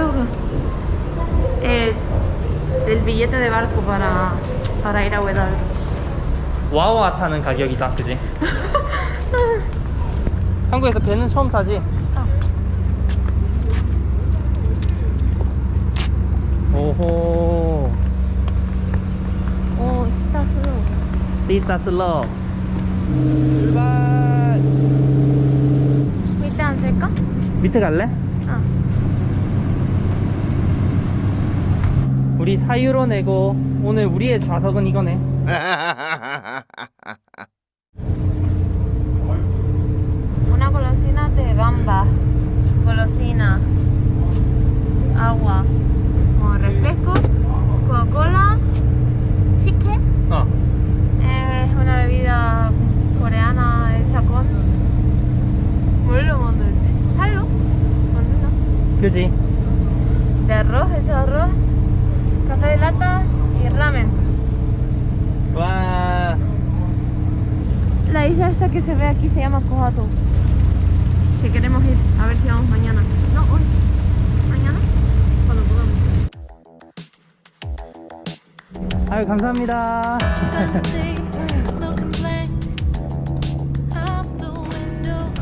euros. El, el billete de barco para, para ir a Huedal. 와와 타는 가격이다 그지? 한국에서 배는 처음 타지? 오호 오, está slow. 띠따 슬러 출발 밑에 앉을까? 밑에 갈래? 아. 우리 4유로 내고 오늘 우리의 좌석은 이거네 Una golosina de gamba. Golosina. Agua. Como refresco. Coca-Cola. Shike. 어 Es una bebida coreana hecha con. 뭘로 만들지? 살로? 만드나? 그지? De arroz, hecho arroz. Café de lata y ramen. 와 La isla esta que se ve aquí se llama Kohato. Que queremos ir. A ver si vamos mañana. No, hoy. ¿Mañana? Cuando podamos. 아유 감사합니다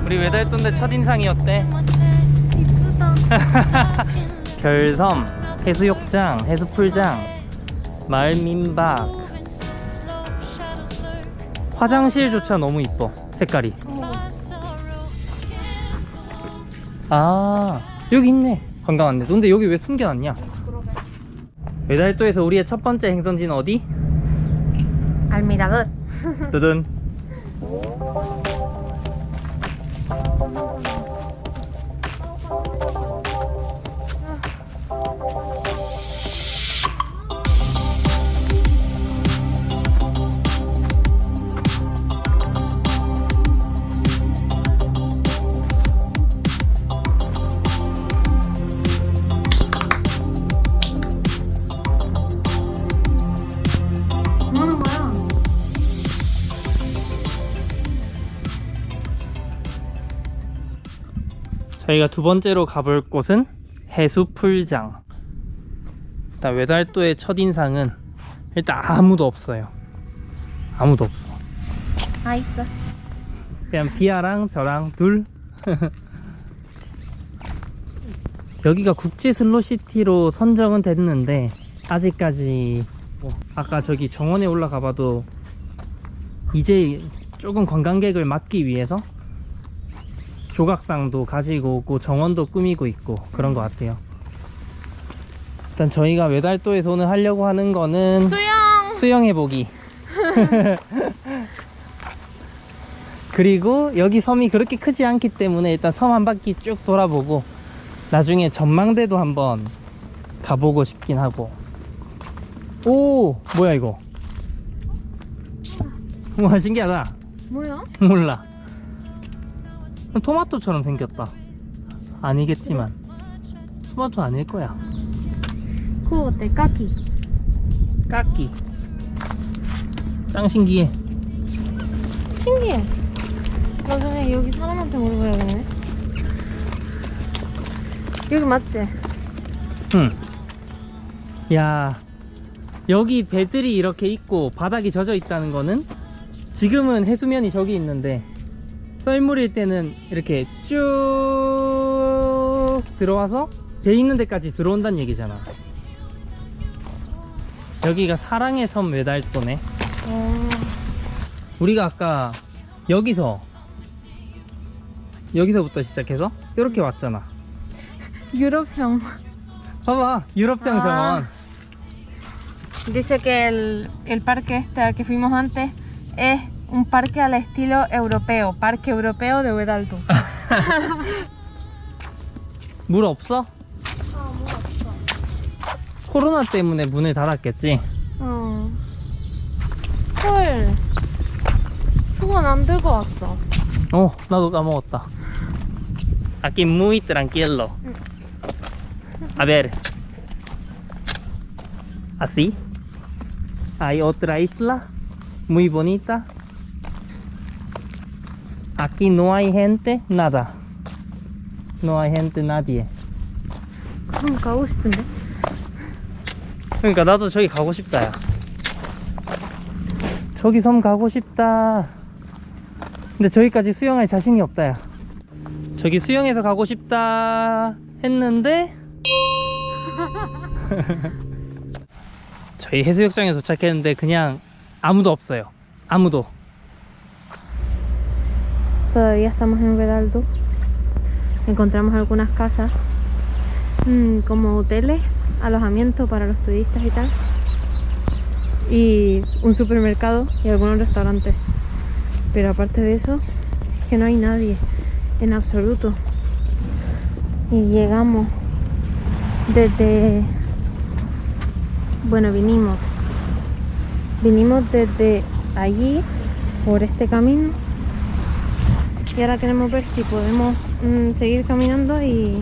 우리 외달돈데 첫인상이 어때? 이쁘다. 별섬, 해수욕장, 해수풀장, 마을 민박. 화장실조차 너무 이뻐 색깔이. 아 여기 있네. 관광 안내 근데 여기 왜 숨겨놨냐? 외달도에서 우리의 첫 번째 행선지는 어디? Al mirador. 뜨든 저희가 두 번째로 가볼 곳은 해수풀장. 일단 외달도의 첫인상은 일단 아무도 없어요. 아무도 없어. 아, 있어. 그냥 비아랑 저랑 둘. 여기가 국제 슬로시티로 선정은 됐는데 아직까지 뭐 아까 저기 정원에 올라가 봐도 이제 조금 관광객을 막기 위해서 조각상도 가지고 오고 정원도 꾸미고 있고 그런 것 같아요. 일단 저희가 외달도에서 오늘 하려고 하는 거는 수영! 수영해보기. 그리고 여기 섬이 그렇게 크지 않기 때문에 일단 섬 한 바퀴 쭉 돌아보고 나중에 전망대도 한번 가보고 싶긴 하고. 오! 뭐야 이거? 와 신기하다. 뭐야? 몰라 토마토처럼 생겼다 아니겠지만 토마토 아닐 거야 그거 어때? 까기. 깎기 짱 신기해 신기해. 나중에 여기 사람한테 물어봐야겠네. 여기 맞지? 응. 야, 여기 배들이 이렇게 있고 바닥이 젖어 있다는 거는 지금은 해수면이 저기 있는데 썰물일 때는 이렇게 쭉 들어와서 배 있는 데까지 들어온다는 얘기잖아. 여기가 사랑의 섬 외달도네. 어. 우리가 아까 여기서 여기서부터 시작해서 이렇게 왔잖아. 유럽형. 봐봐, 유럽병 아. 정원. Dice que el, el parque este al que fuimos antes es un parque al estilo europeo, parque europeo de Huedaldo. 물 없어? 아, 뭐 없어. 코로나 때문에 문을 닫았겠지? 어. 헐. 수건 안 들고 왔어. 어, 나도 까먹었다. Aquí muy tranquilo. A ver. Así. Hay otra isla muy bonita. Aquí no hay gente, nada. No hay gente, nadie. 그럼 가고 싶은데. 그러니까 나도 저기 가고 싶다 야 저기 섬 가고 싶다 근데 저기까지 수영할 자신이 없다 야 저기 수영해서 가고 싶다 했는데 저희 해수욕장에 도착했는데 그냥 아무도 없어요 아무도 Todavía estamos en Vedaldo. Encontramos algunas casas mm, como hoteles, alojamiento para los turistas y tal. Y un supermercado y algunos restaurantes. Pero aparte de eso, es que no hay nadie en absoluto. Y llegamos desde... Bueno, vinimos. Vinimos desde allí, por este camino y ahora queremos ver si podemos mm, seguir caminando y,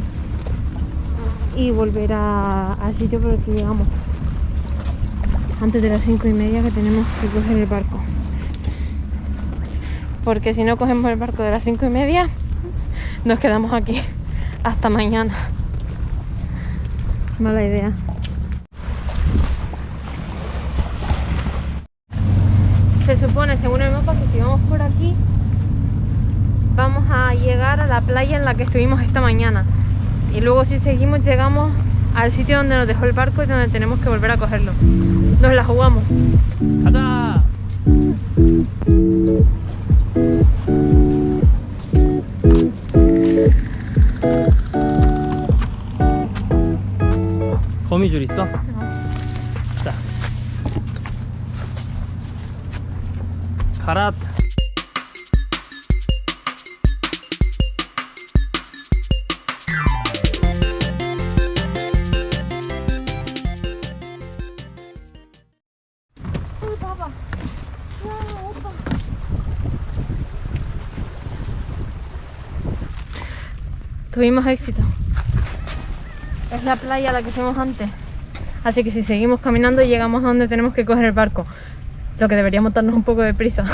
y volver a- al sitio por el que llegamos. Antes de las cinco y media que tenemos que coger el barco. Porque si no cogemos el barco de las cinco y media nos quedamos aquí. Hasta mañana. Mala idea. Se supone según el mapa que si vamos por aquí vamos a llegar a la playa en la que estuvimos esta mañana. Y luego si seguimos llegamos al sitio donde nos dejó el barco y donde tenemos que volver a cogerlo. Nos la jugamos. 가 Tuvimos éxito. Es la playa a la que fuimos antes. Así que si seguimos caminando llegamos a donde tenemos que coger el barco. Lo que deberíamos darnos un poco de prisa.